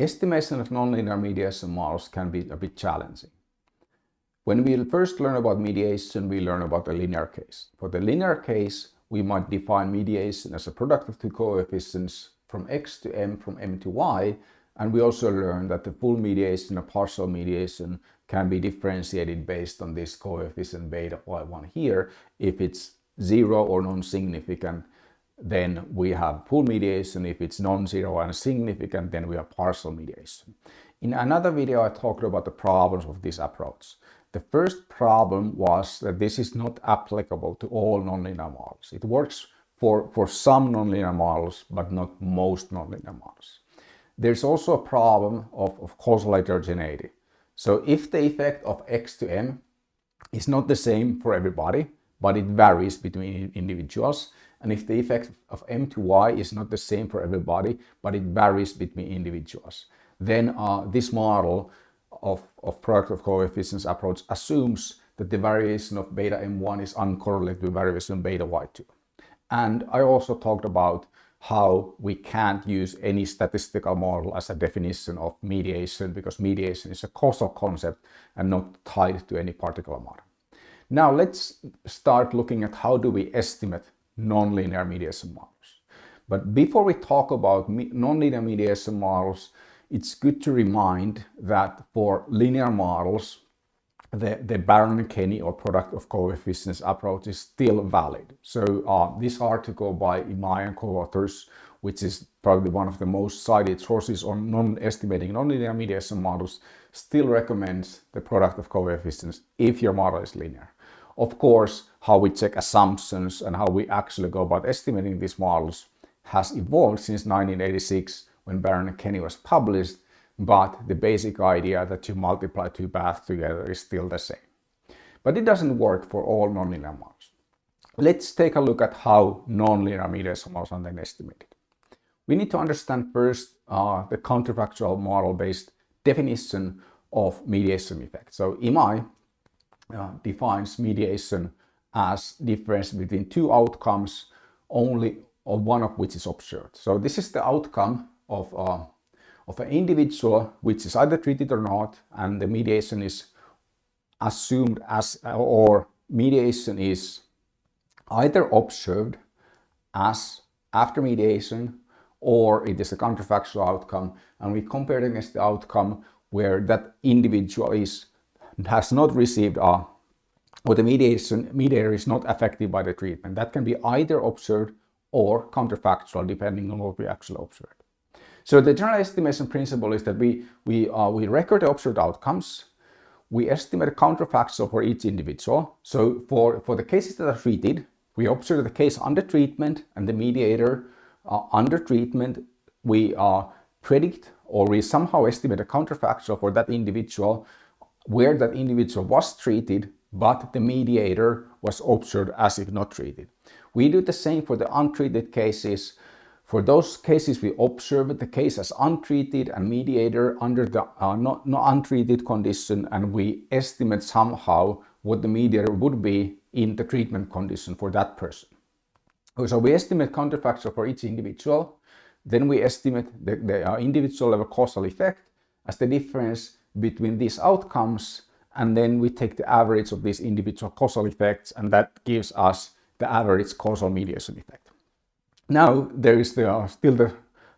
Estimation of nonlinear mediation models can be a bit challenging. When we first learn about mediation, we learn about the linear case. For the linear case, we might define mediation as a product of two coefficients from x to m from m to y and we also learn that the full mediation or partial mediation can be differentiated based on this coefficient beta y1 here. If it's zero or non-significant, then we have full mediation. If it's non-zero and significant, then we have partial mediation. In another video, I talked about the problems of this approach. The first problem was that this is not applicable to all nonlinear models. It works for, for some nonlinear models, but not most nonlinear models. There's also a problem of, of causal heterogeneity. So if the effect of x to m is not the same for everybody, but it varies between individuals, and if the effect of m to y is not the same for everybody, but it varies between individuals, then uh, this model of, of product of coefficients approach assumes that the variation of beta m1 is uncorrelated with variation of beta y2. And I also talked about how we can't use any statistical model as a definition of mediation because mediation is a causal concept and not tied to any particular model. Now let's start looking at how do we estimate nonlinear mediation models. But before we talk about nonlinear mediation models, it's good to remind that for linear models, the, the Baron-Kenny or product of coefficients approach is still valid. So uh, this article by Imai and co-authors, which is probably one of the most cited sources on non-estimating nonlinear mediation models, still recommends the product of coefficients if your model is linear. Of course, how we check assumptions and how we actually go about estimating these models has evolved since 1986 when Baron and Kenny was published but the basic idea that you multiply two paths together is still the same. But it doesn't work for all nonlinear models. Let's take a look at how nonlinear mediation models are then estimated. We need to understand first uh, the counterfactual model-based definition of mediation effect. So Imai uh, defines mediation as difference between two outcomes, only or one of which is observed. So this is the outcome of uh, of an individual which is either treated or not and the mediation is assumed as or mediation is either observed as after mediation or it is a counterfactual outcome and we compare it against the outcome where that individual is has not received a or the mediation mediator is not affected by the treatment. That can be either observed or counterfactual depending on what we actually observed. So the general estimation principle is that we, we, uh, we record the observed outcomes, we estimate counterfactual for each individual. So for, for the cases that are treated, we observe the case under treatment and the mediator uh, under treatment, we uh, predict or we somehow estimate a counterfactual for that individual where that individual was treated but the mediator was observed as if not treated. We do the same for the untreated cases for those cases, we observe the case as untreated and mediator under the uh, not, not untreated condition and we estimate somehow what the mediator would be in the treatment condition for that person. So we estimate counterfactual for each individual, then we estimate the, the uh, individual level causal effect as the difference between these outcomes and then we take the average of these individual causal effects and that gives us the average causal mediation effect. Now there is the, uh, still the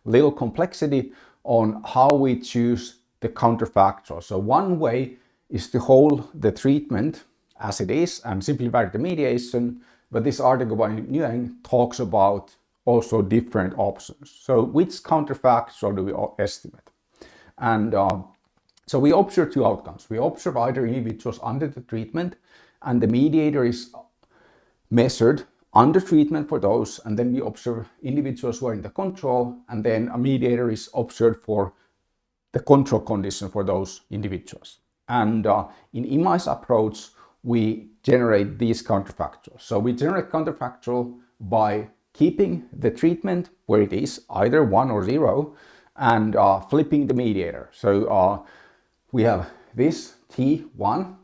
little complexity on how we choose the counterfactual. So one way is to hold the treatment as it is and simply vary the mediation. But this article by Nguyen talks about also different options. So which counterfactual do we estimate? And uh, so we observe two outcomes. We observe either individuals under the treatment and the mediator is measured under treatment for those and then we observe individuals who are in the control and then a mediator is observed for the control condition for those individuals. And uh, in Imai's approach, we generate these counterfactuals. So we generate counterfactual by keeping the treatment where it is, either one or zero, and uh, flipping the mediator. So uh, we have this T1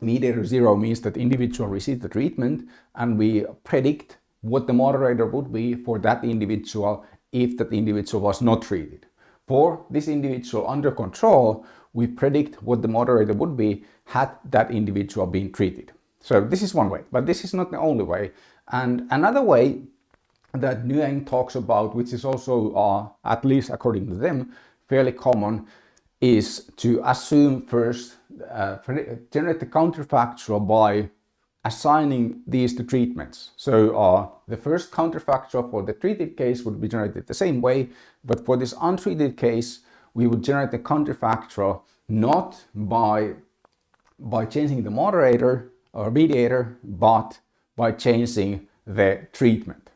mediator zero means that individual receives the treatment and we predict what the moderator would be for that individual if that individual was not treated. for this individual under control, we predict what the moderator would be had that individual been treated. So this is one way, but this is not the only way. And another way that Nguyen talks about, which is also, uh, at least according to them, fairly common, is to assume first, uh, generate the counterfactual by assigning these to treatments. So uh, the first counterfactual for the treated case would be generated the same way, but for this untreated case, we would generate the counterfactual not by, by changing the moderator or mediator, but by changing the treatment.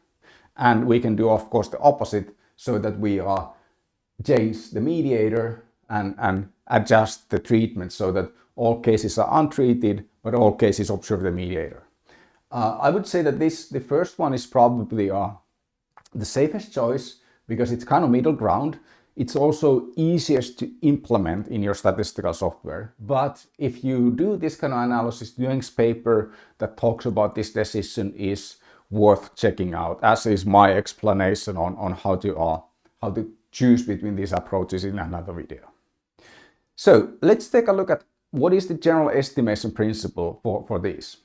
And we can do, of course, the opposite so that we uh, change the mediator and, and adjust the treatment so that all cases are untreated, but all cases observe the mediator. Uh, I would say that this, the first one is probably uh, the safest choice because it's kind of middle ground. It's also easiest to implement in your statistical software. But if you do this kind of analysis, Nguyen's paper that talks about this decision is worth checking out, as is my explanation on, on how, to, uh, how to choose between these approaches in another video. So let's take a look at what is the general estimation principle for, for these?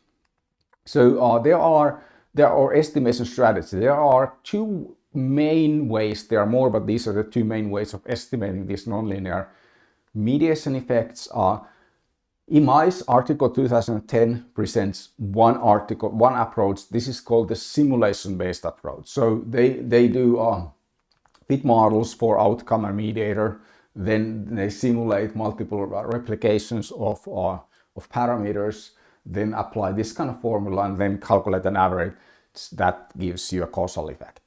So uh, there are there are estimation strategies. There are two main ways. There are more, but these are the two main ways of estimating these nonlinear mediation effects. Uh, IMAI's article 2010 presents one article, one approach. This is called the simulation-based approach. So they they do uh, fit models for outcome and mediator then they simulate multiple replications of, uh, of parameters, then apply this kind of formula and then calculate an average that gives you a causal effect.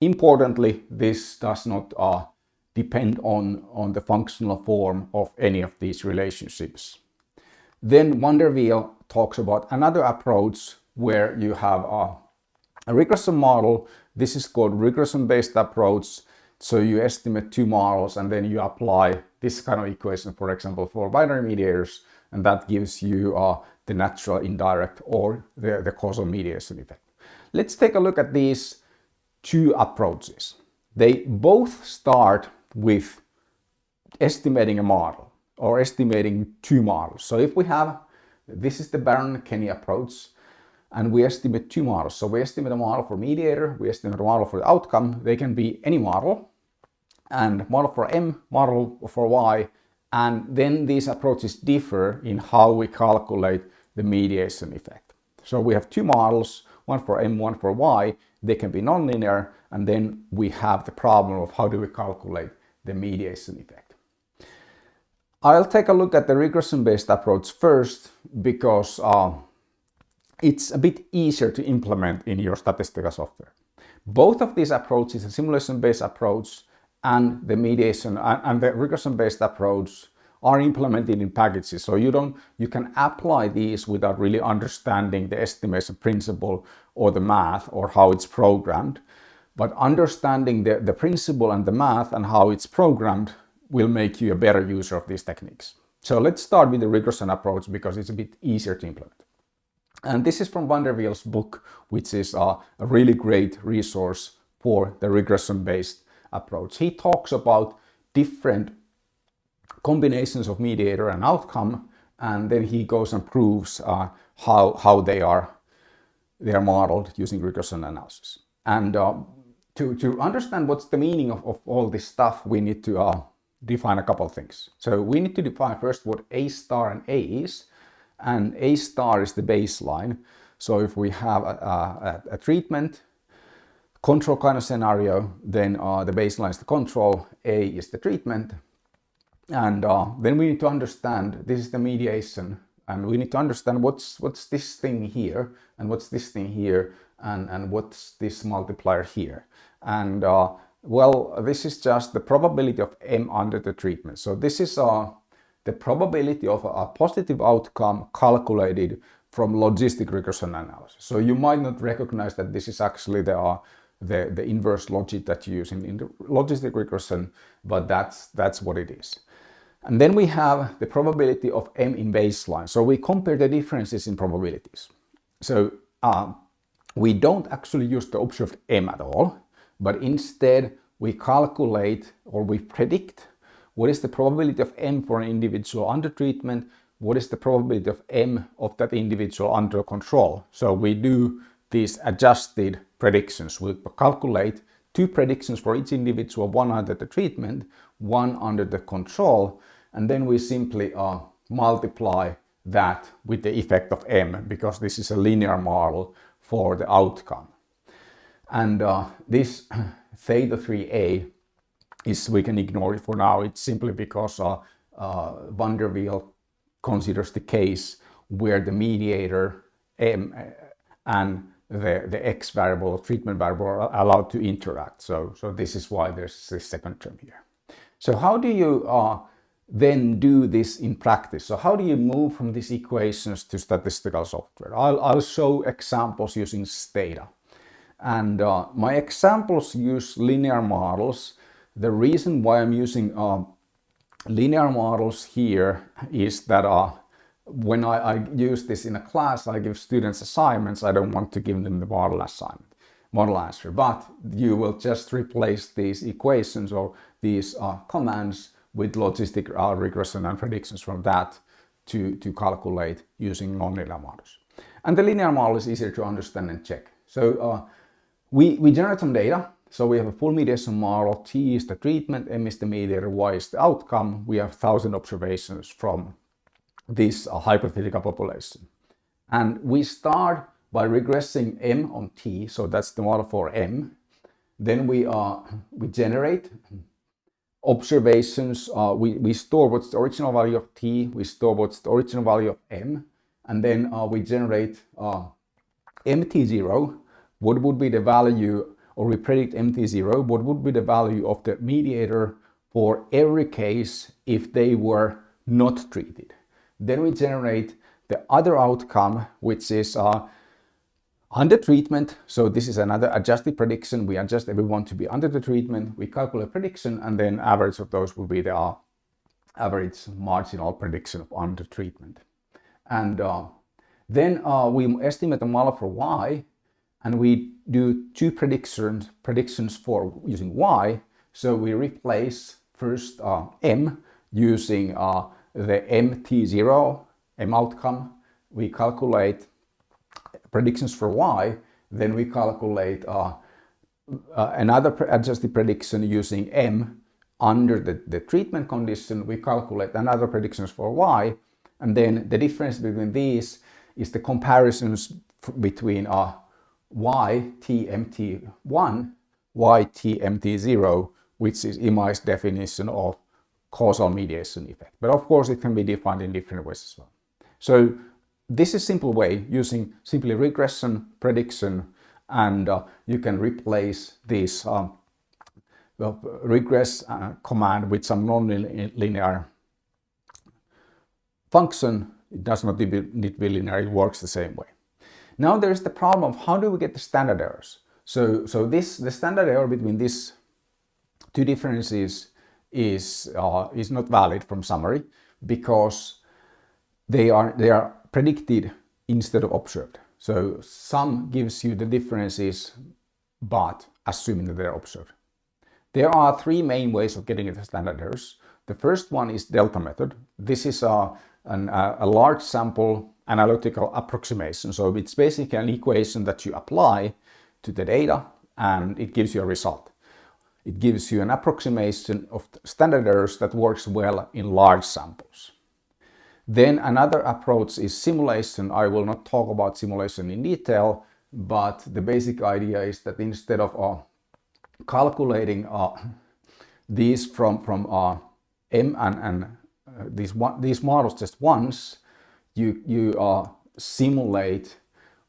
Importantly, this does not uh, depend on, on the functional form of any of these relationships. Then van talks about another approach where you have a, a regression model. This is called regression-based approach so you estimate two models and then you apply this kind of equation, for example, for binary mediators, and that gives you uh, the natural indirect or the, the causal mediation effect. Let's take a look at these two approaches. They both start with estimating a model or estimating two models. So if we have, this is the Baron-Kenny approach, and we estimate two models. So we estimate a model for mediator, we estimate a model for the outcome. They can be any model and model for M, model for Y, and then these approaches differ in how we calculate the mediation effect. So we have two models, one for M, one for Y. They can be nonlinear, and then we have the problem of how do we calculate the mediation effect. I'll take a look at the regression-based approach first because uh, it's a bit easier to implement in your statistical software. Both of these approaches, the simulation-based approach and the mediation and the regression-based approach are implemented in packages. So you don't, you can apply these without really understanding the estimation principle or the math or how it's programmed. But understanding the, the principle and the math and how it's programmed will make you a better user of these techniques. So let's start with the regression approach because it's a bit easier to implement. And this is from VanderWeele's book, which is a, a really great resource for the regression-based approach. He talks about different combinations of mediator and outcome, and then he goes and proves uh, how, how they are they are modeled using regression analysis. And uh, to, to understand what's the meaning of, of all this stuff, we need to uh, define a couple of things. So we need to define first what A star and A is, and A star is the baseline. So if we have a, a, a treatment, control kind of scenario, then uh, the baseline is the control, A is the treatment. And uh, then we need to understand, this is the mediation, and we need to understand what's, what's this thing here, and what's this thing here, and, and what's this multiplier here. And uh, well, this is just the probability of M under the treatment. So this is uh, the probability of a positive outcome calculated from logistic regression analysis. So you might not recognize that this is actually the, uh, the, the inverse logit that you use in, in logistic regression, but that's, that's what it is. And then we have the probability of M in baseline. So we compare the differences in probabilities. So uh, we don't actually use the observed M at all, but instead we calculate or we predict what is the probability of M for an individual under treatment, what is the probability of M of that individual under control. So we do these adjusted predictions. We calculate two predictions for each individual, one under the treatment, one under the control, and then we simply uh, multiply that with the effect of m because this is a linear model for the outcome. And uh, this theta 3a is, we can ignore it for now, it's simply because uh, uh, VanderWeele considers the case where the mediator m and the, the x variable, treatment variable are allowed to interact. So, so this is why there's this second term here. So how do you uh, then do this in practice? So how do you move from these equations to statistical software? I'll, I'll show examples using Stata. And uh, my examples use linear models. The reason why I'm using uh, linear models here is that uh, when I, I, use this in a class, I give students assignments. I don't want to give them the model assignment, model answer, but you will just replace these equations or these uh, commands with logistic uh, regression and predictions from that to, to calculate using nonlinear models. And the linear model is easier to understand and check. So uh, we, we generate some data. So we have a full mediation model. T is the treatment, M is the mediator, Y is the outcome. We have 1000 observations from this uh, hypothetical population. And we start by regressing M on T. So that's the model for M. Then we, uh, we generate observations, uh, we, we store what's the original value of t, we store what's the original value of m, and then uh, we generate uh, mt0, what would be the value, or we predict mt0, what would be the value of the mediator for every case if they were not treated. Then we generate the other outcome, which is uh, under treatment, so this is another adjusted prediction. We adjust everyone to be under the treatment. We calculate prediction and then average of those will be the uh, average marginal prediction of under treatment. And uh, then uh, we estimate the model for Y and we do two predictions, predictions for using Y. So we replace first uh, M using uh, the MT0, M outcome. We calculate predictions for y, then we calculate uh, uh, another adjusted prediction using m under the, the treatment condition. We calculate another predictions for y, and then the difference between these is the comparisons between uh, y tmt1, y tmt0, which is Imai's definition of causal mediation effect. But of course it can be defined in different ways as well. So this is simple way using simply regression, prediction, and uh, you can replace this um, regress uh, command with some non-linear function. It does not need to be linear, it works the same way. Now there is the problem of how do we get the standard errors? So, so this the standard error between these two differences is, uh, is not valid from summary because they are, they are predicted instead of observed. So sum gives you the differences, but assuming that they're observed. There are three main ways of getting the standard errors. The first one is delta method. This is a, an, a large sample analytical approximation. So it's basically an equation that you apply to the data and it gives you a result. It gives you an approximation of standard errors that works well in large samples. Then another approach is simulation. I will not talk about simulation in detail, but the basic idea is that instead of uh, calculating uh, these from, from uh, M and, and uh, these, one, these models just once, you, you uh, simulate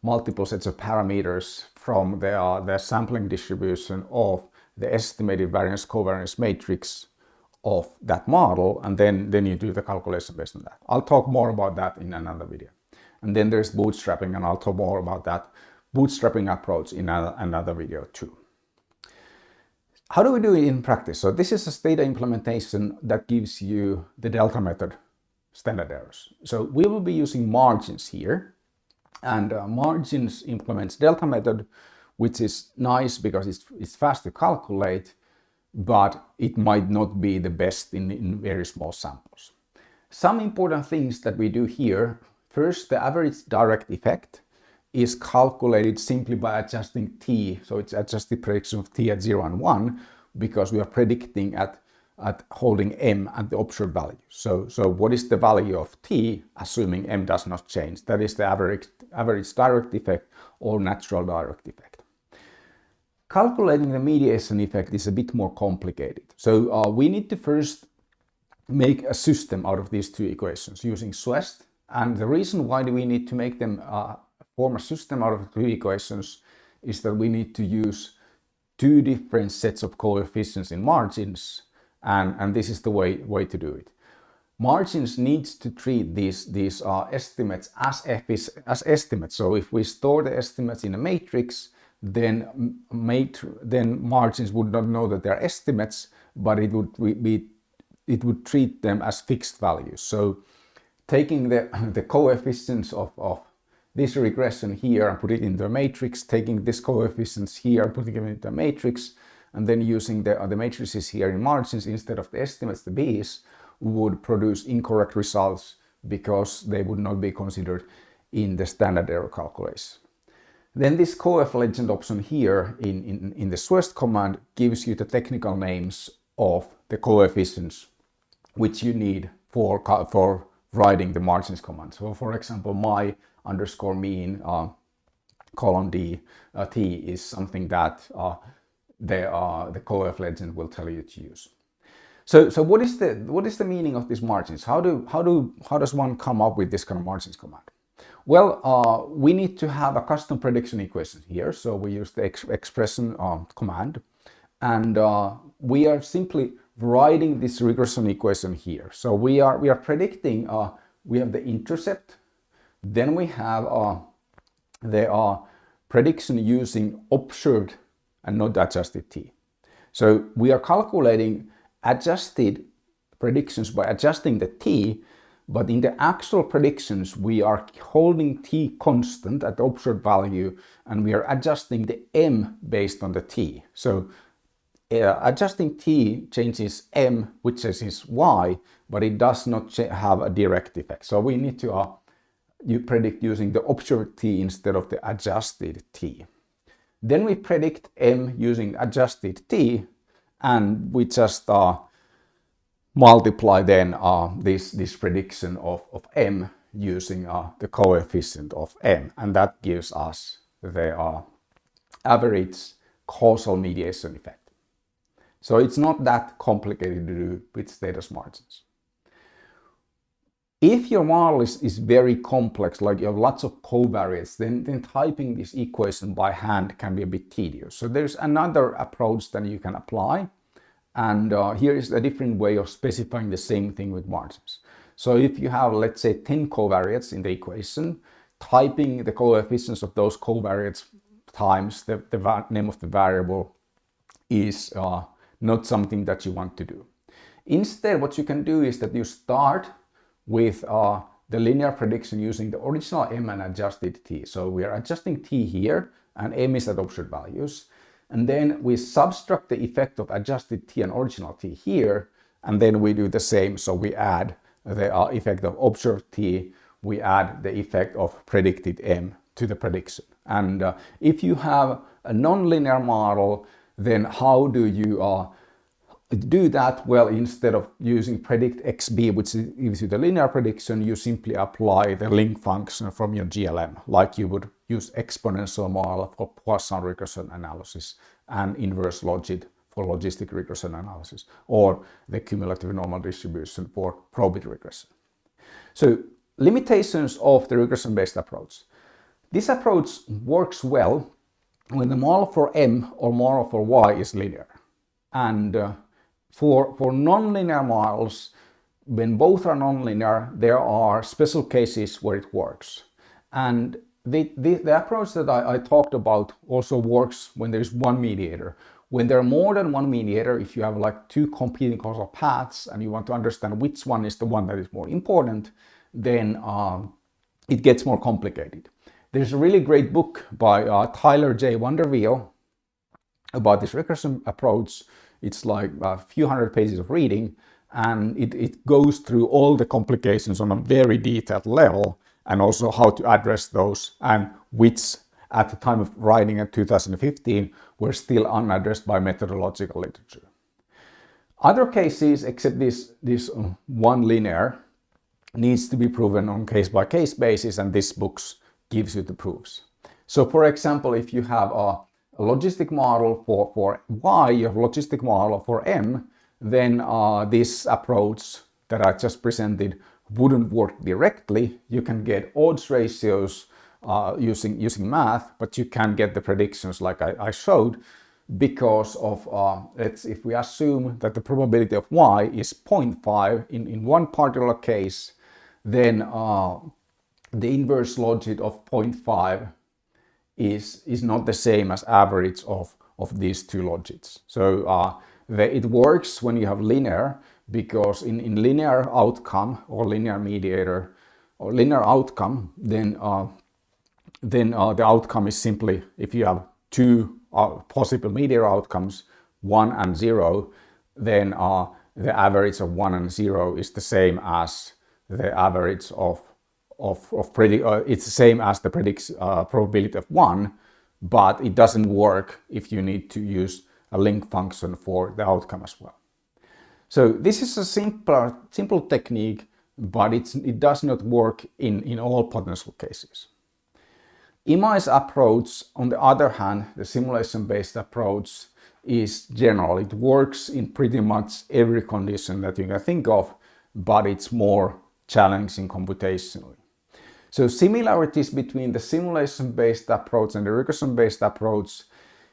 multiple sets of parameters from the, uh, the sampling distribution of the estimated variance covariance matrix of that model and then, then you do the calculation based on that. I'll talk more about that in another video. And then there's bootstrapping and I'll talk more about that bootstrapping approach in another video too. How do we do it in practice? So this is a Stata implementation that gives you the delta method standard errors. So we will be using margins here and uh, margins implements delta method which is nice because it's, it's fast to calculate but it might not be the best in, in very small samples. Some important things that we do here. First, the average direct effect is calculated simply by adjusting t. So it's adjusted prediction of t at 0 and 1 because we are predicting at, at holding m at the observed value. So, so what is the value of t assuming m does not change? That is the average, average direct effect or natural direct effect. Calculating the mediation effect is a bit more complicated. So uh, we need to first make a system out of these two equations using SUEST. And the reason why do we need to make them uh, form a system out of two equations is that we need to use two different sets of coefficients in margins and, and this is the way, way to do it. Margins needs to treat these, these uh, estimates as, as estimates. So if we store the estimates in a matrix, then, then margins would not know that they're estimates, but it would be it would treat them as fixed values. So taking the, the coefficients of, of this regression here and put it into a matrix, taking this coefficients here, and putting it into a matrix, and then using the, the matrices here in margins instead of the estimates, the B's, would produce incorrect results because they would not be considered in the standard error calculation. Then this coef legend option here in, in, in the SUEST command gives you the technical names of the coefficients which you need for, for writing the margins command. So for example, my underscore mean uh, colon D uh, T is something that uh, the, are the coef legend will tell you to use. So, so what is the what is the meaning of these margins? How do how do how does one come up with this kind of margins command? Well, uh, we need to have a custom prediction equation here. So we use the ex expression uh, command and uh, we are simply writing this regression equation here. So we are we are predicting uh, we have the intercept, then we have uh, the uh, prediction using observed and not adjusted t. So we are calculating adjusted predictions by adjusting the t, but in the actual predictions we are holding t constant at the observed value and we are adjusting the m based on the t. So uh, adjusting t changes m, which is y, but it does not have a direct effect. So we need to uh, you predict using the observed t instead of the adjusted t. Then we predict m using adjusted t, and we just uh, multiply then uh, this, this prediction of, of m using uh, the coefficient of m, and that gives us the uh, average causal mediation effect. So it's not that complicated to do with Stata's margins. If your model is, is very complex, like you have lots of covariates, then, then typing this equation by hand can be a bit tedious. So there's another approach that you can apply. And uh, here is a different way of specifying the same thing with margins. So if you have, let's say, 10 covariates in the equation, typing the coefficients of those covariates times the, the name of the variable is uh, not something that you want to do. Instead, what you can do is that you start with uh, the linear prediction using the original m and adjusted t. So we are adjusting t here and m is at observed values. And then we subtract the effect of adjusted t and original t here. And then we do the same. So we add the uh, effect of observed t, we add the effect of predicted m to the prediction. And uh, if you have a nonlinear model, then how do you uh, do that? Well, instead of using predict xb, which gives you the linear prediction, you simply apply the link function from your GLM, like you would use exponential model for Poisson regression analysis and inverse logit for logistic regression analysis, or the cumulative normal distribution for probit regression. So limitations of the regression-based approach. This approach works well when the model for m or model for y is linear. And uh, for, for nonlinear models, when both are nonlinear, there are special cases where it works. And the, the, the approach that I, I, talked about also works when there's one mediator. When there are more than one mediator, if you have like two competing causal paths and you want to understand which one is the one that is more important, then um, it gets more complicated. There's a really great book by uh, Tyler J. VanderWeele about this regression approach. It's like a few hundred pages of reading and it, it goes through all the complications on a very detailed level and also how to address those and which at the time of writing in 2015 were still unaddressed by methodological literature. Other cases, except this, this one linear, needs to be proven on case-by-case -case basis and this book gives you the proofs. So for example, if you have a, a logistic model for, for Y, you have logistic model for M, then uh, this approach that I just presented wouldn't work directly. You can get odds ratios uh, using, using math, but you can get the predictions like I, I showed because of, uh, if we assume that the probability of y is 0.5 in, in one particular case, then uh, the inverse logit of 0.5 is, is not the same as average of, of these two logits. So uh, the, it works when you have linear because in, in linear outcome or linear mediator or linear outcome, then uh, then uh, the outcome is simply if you have two uh, possible mediator outcomes, one and zero, then uh, the average of one and zero is the same as the average of of, of predict, uh, it's the same as the predicts uh, probability of one, but it doesn't work if you need to use a link function for the outcome as well. So this is a simple, simple technique, but it does not work in, in all potential cases. Imai's approach, on the other hand, the simulation-based approach, is general. It works in pretty much every condition that you can think of, but it's more challenging computationally. So similarities between the simulation-based approach and the regression-based approach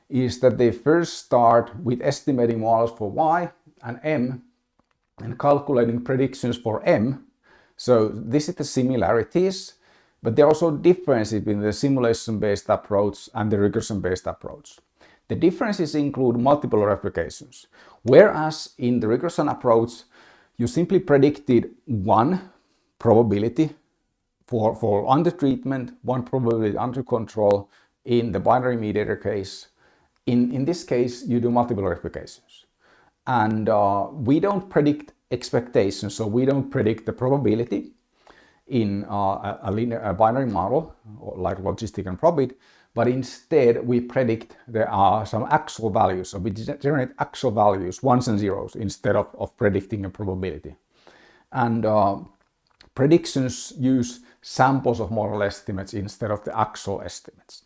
is that they first start with estimating models for y and m and calculating predictions for m. So this is the similarities but there are also differences between the simulation-based approach and the regression-based approach. The differences include multiple replications, whereas in the regression approach, you simply predicted one probability for, for under treatment, one probability under control in the binary mediator case. In, in this case, you do multiple replications. And uh, we don't predict expectations, so we don't predict the probability in uh, a, linear, a binary model like logistic and probit, but instead we predict there are some actual values. So we generate actual values, ones and zeros, instead of, of predicting a probability. And uh, predictions use samples of model estimates instead of the actual estimates.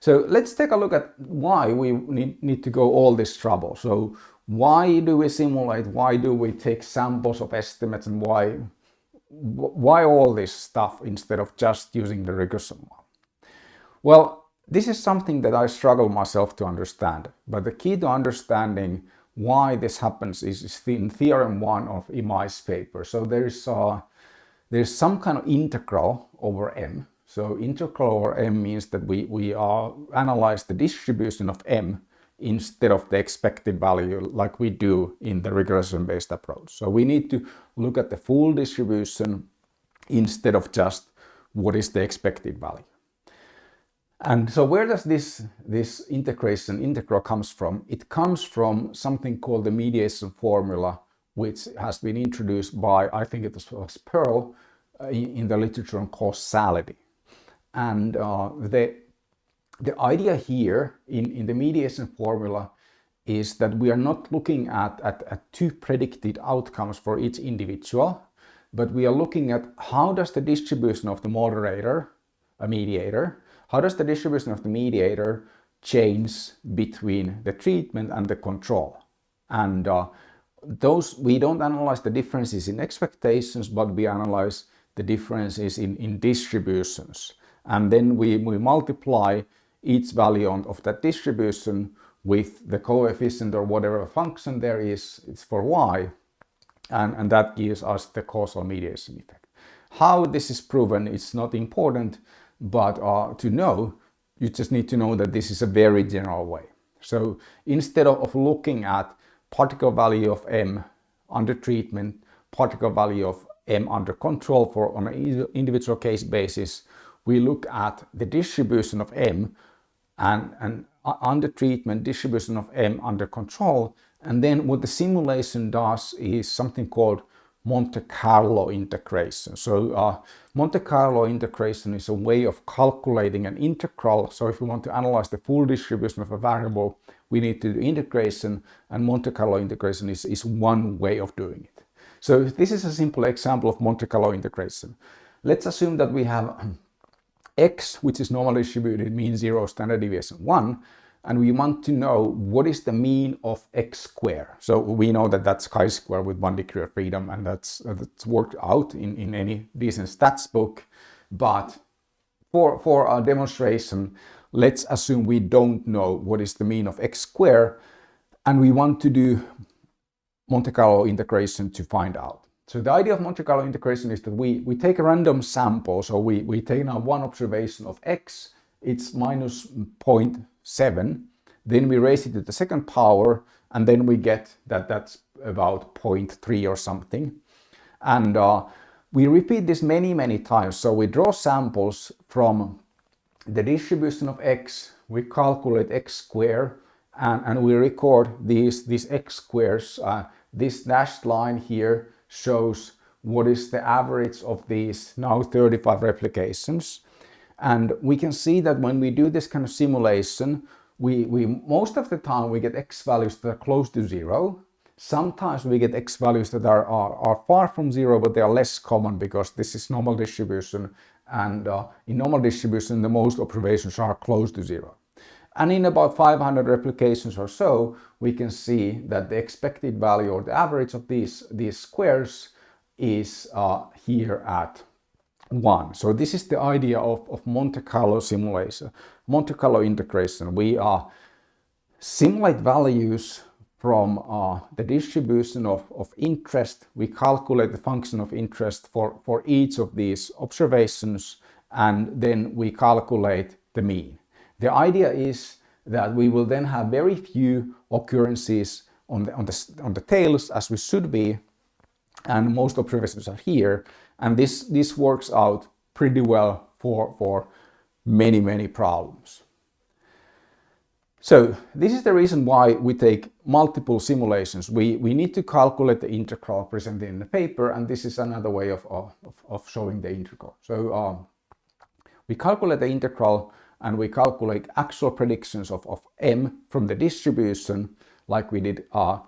So let's take a look at why we need, need to go all this trouble. So why do we simulate? Why do we take samples of estimates and why why all this stuff instead of just using the regression one? Well, this is something that I struggle myself to understand, but the key to understanding why this happens is in theorem one of Imai's paper. So there's uh, there's some kind of integral over m. So integral over m means that we, we uh, analyze the distribution of m instead of the expected value like we do in the regression-based approach. So we need to look at the full distribution instead of just what is the expected value. And so where does this, this integration integral comes from? It comes from something called the mediation formula, which has been introduced by, I think it was Pearl, in the literature on causality. And uh, the the idea here in, in the mediation formula is that we are not looking at, at, at two predicted outcomes for each individual, but we are looking at how does the distribution of the moderator, a mediator, how does the distribution of the mediator change between the treatment and the control? And uh, those, we don't analyze the differences in expectations, but we analyze the differences in, in distributions. And then we, we multiply each value of that distribution with the coefficient or whatever function there is, it's for y, and, and that gives us the causal mediation effect. How this is proven is not important, but uh, to know, you just need to know that this is a very general way. So instead of looking at particle value of m under treatment, particle value of m under control for on an individual case basis, we look at the distribution of m and, and under treatment distribution of M under control And then what the simulation does is something called Monte Carlo integration. So uh, Monte Carlo integration is a way of calculating an integral. So if we want to analyze the full distribution of a variable, we need to do integration and Monte Carlo integration is, is one way of doing it. So this is a simple example of Monte Carlo integration. Let's assume that we have x, which is normally distributed mean zero, standard deviation one, and we want to know what is the mean of x square. So we know that that's chi-square with one degree of freedom and that's, that's worked out in, in any decent stats book. But for, for our demonstration, let's assume we don't know what is the mean of x square and we want to do Monte Carlo integration to find out. So the idea of Monte Carlo integration is that we, we take a random sample. So we, we take now one observation of x, it's minus 0.7. Then we raise it to the second power and then we get that that's about 0.3 or something. And uh, we repeat this many, many times. So we draw samples from the distribution of x, we calculate x square, and, and we record these, these x squares. Uh, this dashed line here shows what is the average of these now 35 replications. And we can see that when we do this kind of simulation, we, we most of the time we get x values that are close to zero. Sometimes we get x values that are, are, are far from zero, but they are less common because this is normal distribution. And uh, in normal distribution, the most observations are close to zero. And in about 500 replications or so, we can see that the expected value or the average of these, these squares is uh, here at 1. So this is the idea of, of Monte Carlo simulation, Monte Carlo integration. We uh, simulate values from uh, the distribution of, of interest. We calculate the function of interest for, for each of these observations and then we calculate the mean. The idea is that we will then have very few occurrences on the, on the, on the tails as we should be and most observations are here and this, this works out pretty well for, for many, many problems. So this is the reason why we take multiple simulations. We, we need to calculate the integral presented in the paper and this is another way of, of, of showing the integral. So um, we calculate the integral and we calculate actual predictions of, of m from the distribution like we did uh,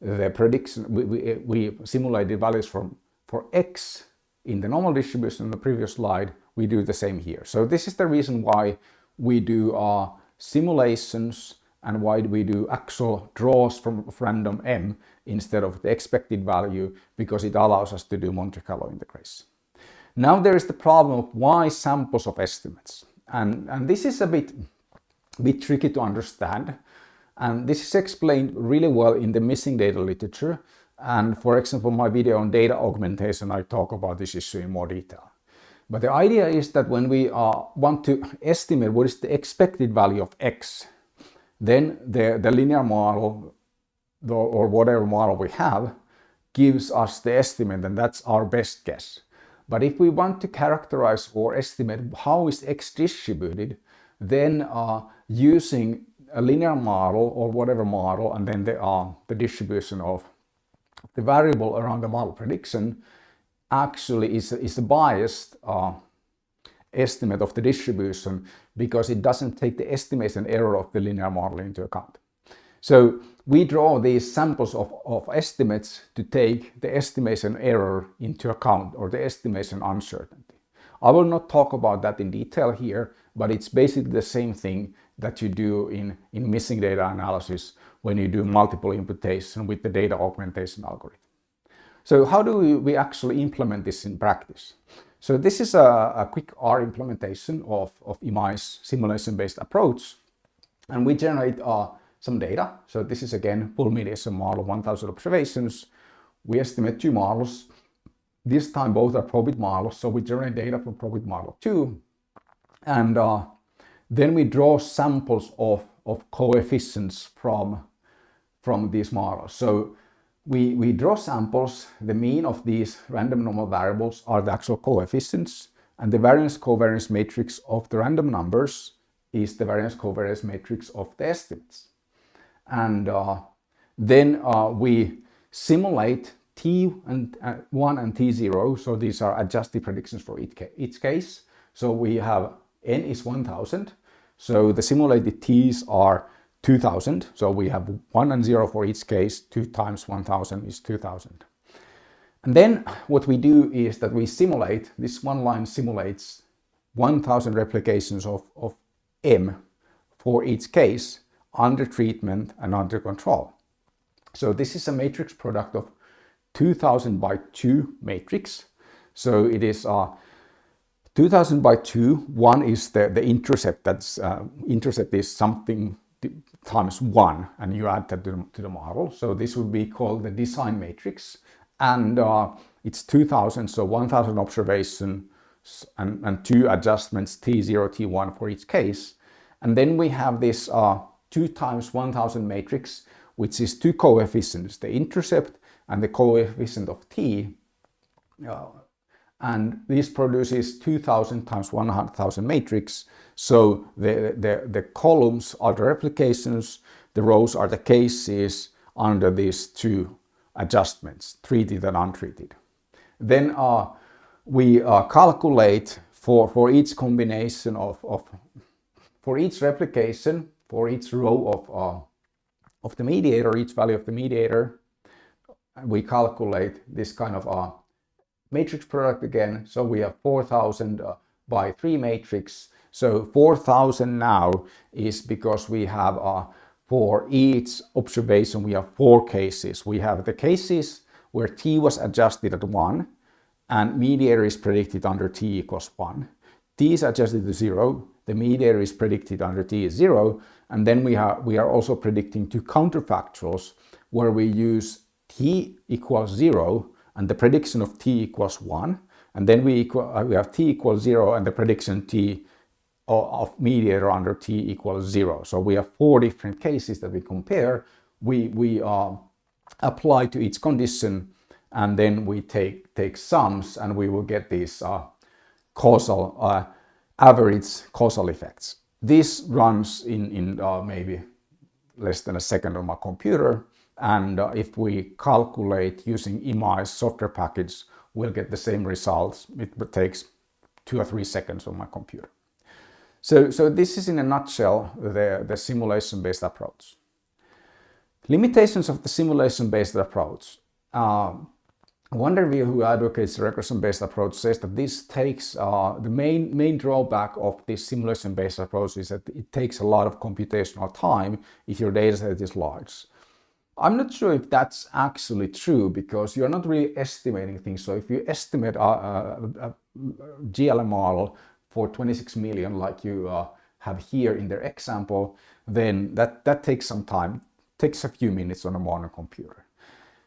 the prediction we, we, we simulated values from for x in the normal distribution in the previous slide we do the same here so this is the reason why we do our simulations and why we do actual draws from random m instead of the expected value because it allows us to do Monte Carlo integration. Now there is the problem of why samples of estimates. And, and this is a bit, bit tricky to understand. And this is explained really well in the missing data literature. And for example, my video on data augmentation, I talk about this issue in more detail. But the idea is that when we uh, want to estimate what is the expected value of x, then the, the linear model the, or whatever model we have gives us the estimate and that's our best guess. But if we want to characterize or estimate how is x distributed, then uh, using a linear model or whatever model and then the, uh, the distribution of the variable around the model prediction actually is, is a biased uh, estimate of the distribution because it doesn't take the estimation error of the linear model into account. So we draw these samples of, of estimates to take the estimation error into account or the estimation uncertainty. I will not talk about that in detail here, but it's basically the same thing that you do in, in missing data analysis when you do multiple imputation with the data augmentation algorithm. So how do we, actually implement this in practice? So this is a, a quick R implementation of, of Imai's simulation-based approach. And we generate a some data. So this is again full mediation model, 1000 observations. We estimate two models. This time both are probit models, so we generate data from probit model 2. And uh, then we draw samples of, of coefficients from, from these models. So we, we draw samples, the mean of these random normal variables are the actual coefficients, and the variance covariance matrix of the random numbers is the variance covariance matrix of the estimates. And uh, Then uh, we simulate T1 and, uh, and T0. So these are adjusted predictions for each, ca each case. So we have N is 1000. So the simulated T's are 2000. So we have 1 and 0 for each case. 2 times 1000 is 2000. And then what we do is that we simulate, this one line simulates 1000 replications of, of M for each case under treatment and under control. So this is a matrix product of 2000 by 2 matrix. So it is uh, 2000 by 2. One is the, the intercept. That's uh, intercept is something times 1 and you add that to the, to the model. So this would be called the design matrix and uh, it's 2000 so 1000 observations and, and two adjustments t0 t1 for each case and then we have this uh, 2 times 1000 matrix which is two coefficients the intercept and the coefficient of t uh, and this produces 2000 times 1000 matrix so the, the, the columns are the replications the rows are the cases under these two adjustments, treated and untreated. Then uh, we uh, calculate for, for each combination of, of, for each replication, for each row of, uh, of the mediator, each value of the mediator, we calculate this kind of uh, matrix product again. So we have 4000 uh, by 3 matrix. So 4000 now is because we have uh, for each observation we have four cases. We have the cases where t was adjusted at 1 and mediator is predicted under t equals 1. t is adjusted to 0, the mediator is predicted under t is 0 and then we, have, we are also predicting two counterfactuals where we use t equals 0 and the prediction of t equals 1 and then we, equal, uh, we have t equals 0 and the prediction t of mediator under t equals zero. So we have four different cases that we compare. We, we uh, apply to each condition and then we take, take sums and we will get these uh, causal, uh, average causal effects. This runs in, in uh, maybe less than a second on my computer. And uh, if we calculate using Imai's software package, we'll get the same results. It takes two or three seconds on my computer. So, so this is in a nutshell the, the simulation-based approach. Limitations of the simulation-based approach. Uh, VanderWeele, who advocates regression-based approach, says that this takes uh, the main main drawback of this simulation-based approach is that it takes a lot of computational time if your data set is large. I'm not sure if that's actually true because you're not really estimating things. So if you estimate a, a, a GLM model for 26 million like you uh, have here in their example, then that, that takes some time, takes a few minutes on a modern computer.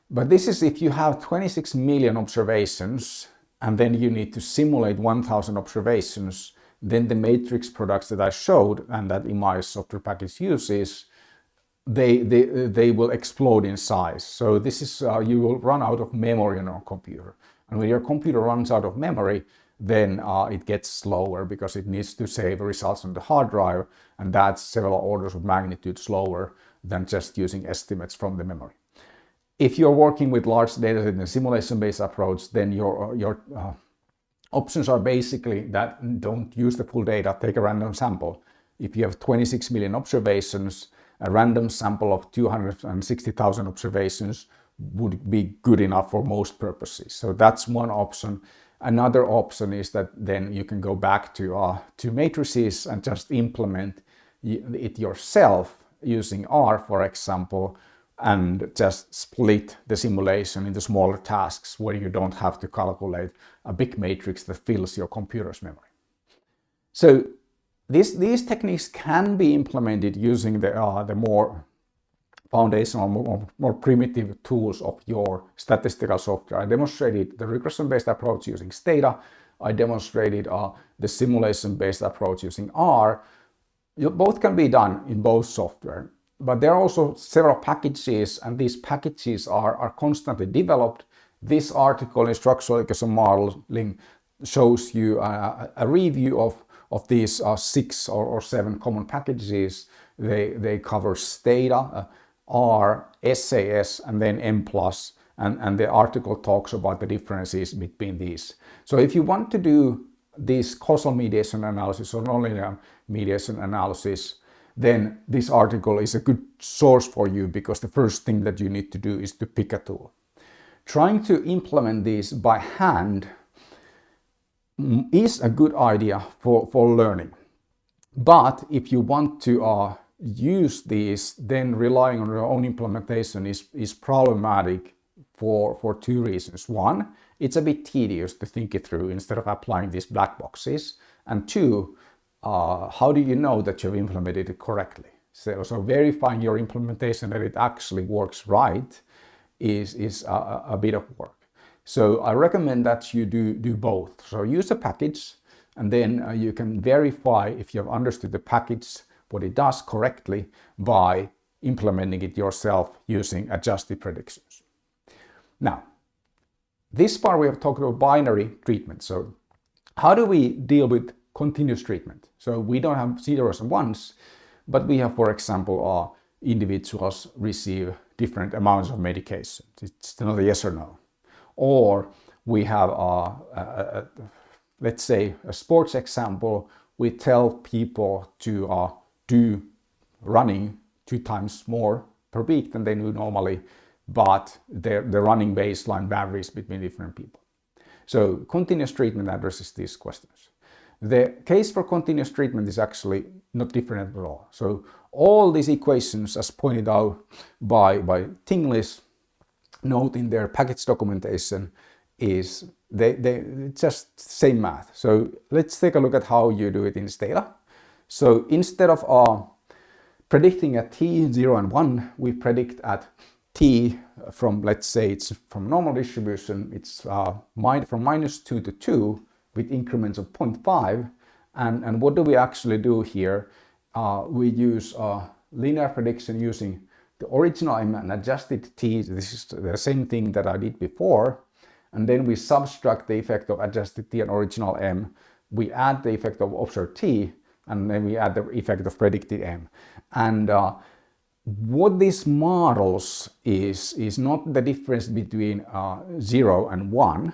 But this is if you have 26 million observations and then you need to simulate 1000 observations, then the matrix products that I showed and that Imai's software package uses, they, they, they will explode in size. So this is, uh, you will run out of memory on your computer. And when your computer runs out of memory, then uh, it gets slower because it needs to save results on the hard drive and that's several orders of magnitude slower than just using estimates from the memory. If you're working with large data in a simulation-based approach, then your, your uh, options are basically that don't use the full data, take a random sample. If you have 26 million observations, a random sample of 260,000 observations would be good enough for most purposes. So that's one option. Another option is that then you can go back to, uh, to matrices and just implement it yourself using R, for example, and just split the simulation into smaller tasks where you don't have to calculate a big matrix that fills your computer's memory. So this, these techniques can be implemented using the, uh, the more foundational, more, more, primitive tools of your statistical software. I demonstrated the regression-based approach using Stata. I demonstrated uh, the simulation-based approach using R. You, both can be done in both software, but there are also several packages and these packages are, are constantly developed. This article in structural equation modeling shows you a, a review of, of these uh, six or, or, seven common packages. They, they cover Stata, uh, R, SAS, and then Mplus, and, and the article talks about the differences between these. So if you want to do this causal mediation analysis or nonlinear mediation analysis, then this article is a good source for you because the first thing that you need to do is to pick a tool. Trying to implement this by hand is a good idea for, for learning. But if you want to uh, use these, then relying on your own implementation is, is problematic for, for two reasons. One, it's a bit tedious to think it through instead of applying these black boxes. And two, uh, how do you know that you've implemented it correctly? So, so verifying your implementation that it actually works right is, is a, a bit of work. So I recommend that you do, do both. So use a package and then uh, you can verify if you have understood the package, what it does correctly by implementing it yourself using adjusted predictions. Now, this part we have talked about binary treatment. So how do we deal with continuous treatment? So we don't have zeros and ones, but we have, for example, uh, individuals receive different amounts of medication. It's not a yes or no. Or we have, let's say, a sports example. We tell people to uh, do running two times more per week than they do normally but the running baseline varies between different people. So continuous treatment addresses these questions. The case for continuous treatment is actually not different at all. So all these equations, as pointed out by, by Tinglis, note in their package documentation, is they, they just same math. So let's take a look at how you do it in Stata. So instead of uh, predicting at t, 0 and 1, we predict at t from, let's say it's from normal distribution, it's uh, from minus 2 to 2 with increments of 0.5. And, and what do we actually do here? Uh, we use linear prediction using the original m and adjusted t. This is the same thing that I did before. And then we subtract the effect of adjusted t and original m. We add the effect of observed t, and then we add the effect of predicted m. And uh, what this models is, is not the difference between uh, 0 and 1,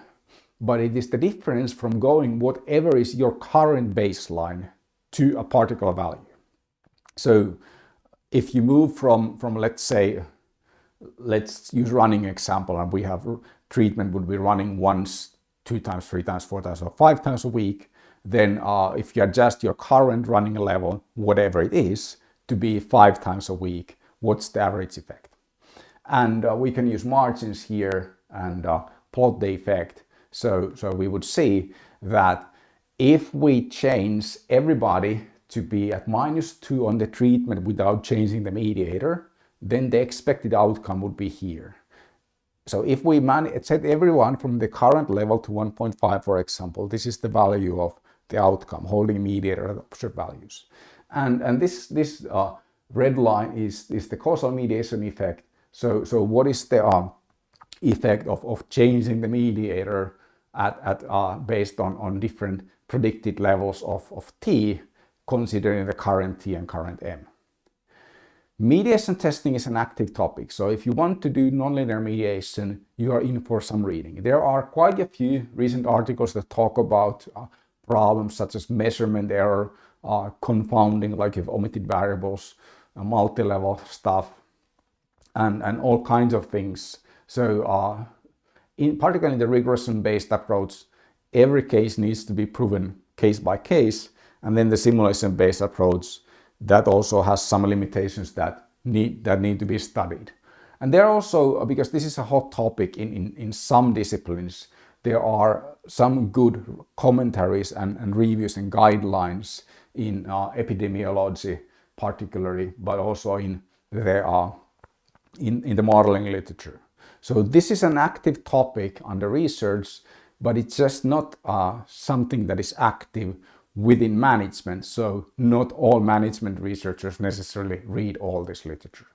but it is the difference from going whatever is your current baseline to a particular value. So if you move from, from let's say, let's use running example, and we have treatment would be running once, two times, three times, four times, or five times a week, then uh, if you adjust your current running level, whatever it is, to be five times a week, what's the average effect. And uh, we can use margins here and uh, plot the effect. So, so we would see that if we change everybody to be at minus 2 on the treatment without changing the mediator, then the expected outcome would be here. So if we set everyone from the current level to 1.5, for example, this is the value of the outcome, holding mediator at observed values. And, and this, this uh, red line is, is the causal mediation effect. So, so what is the um, effect of, of changing the mediator at, at, uh, based on, on different predicted levels of, of t, considering the current t and current m. Mediation testing is an active topic, so if you want to do nonlinear mediation, you are in for some reading. There are quite a few recent articles that talk about uh, problems such as measurement error, uh, confounding, like if omitted variables, uh, multi-level stuff, and, and all kinds of things. So uh, in particularly in the regression-based approach, every case needs to be proven case by case, and then the simulation-based approach that also has some limitations that need that need to be studied. And there are also, uh, because this is a hot topic in, in, in some disciplines, there are some good commentaries and, and reviews and guidelines in uh, epidemiology particularly, but also in the, uh, in, in the modeling literature. So this is an active topic under research, but it's just not uh, something that is active within management. So not all management researchers necessarily read all this literature.